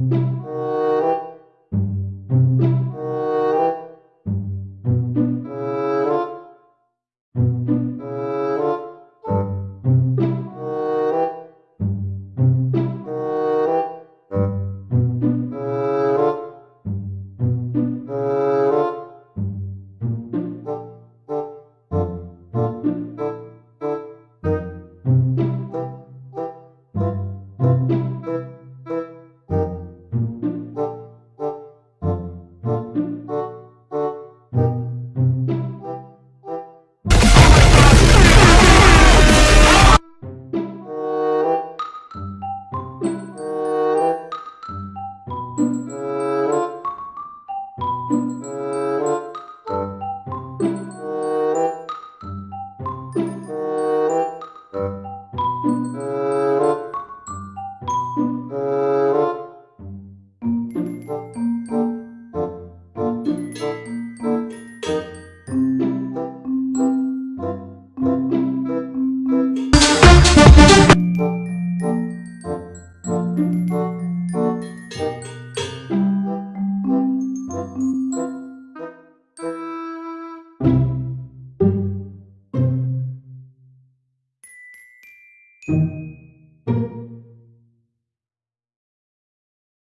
Música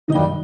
you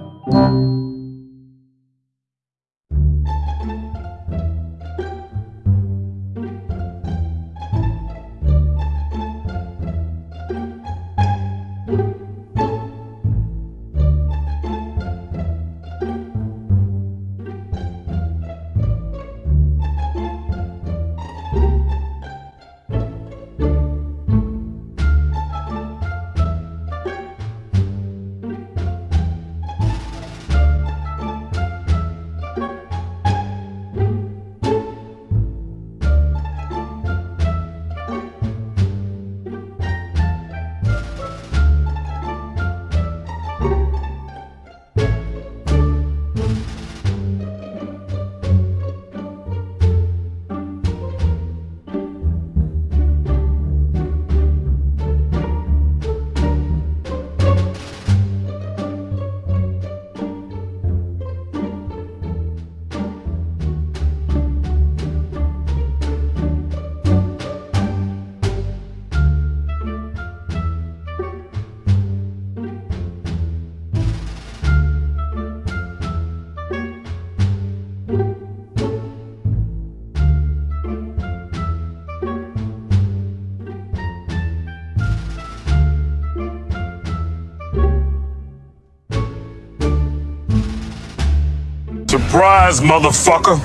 Surprise, motherfucker!